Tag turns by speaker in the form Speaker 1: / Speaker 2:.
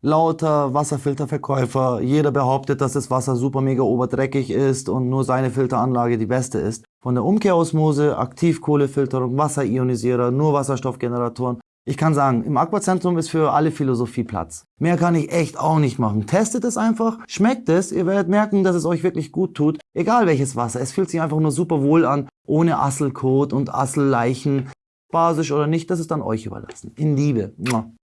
Speaker 1: Lauter Wasserfilterverkäufer, jeder behauptet, dass das Wasser super mega oberdreckig ist und nur seine Filteranlage die beste ist. Von der Umkehrosmose, Aktivkohlefilterung, Wasserionisierer, nur Wasserstoffgeneratoren. Ich kann sagen, im Aquazentrum ist für alle Philosophie Platz. Mehr kann ich echt auch nicht machen. Testet es einfach, schmeckt es, ihr werdet merken, dass es euch wirklich gut tut. Egal welches Wasser, es fühlt sich einfach nur super wohl an, ohne Asselkot und Asselleichen. Basisch oder nicht, das ist dann euch überlassen. In Liebe.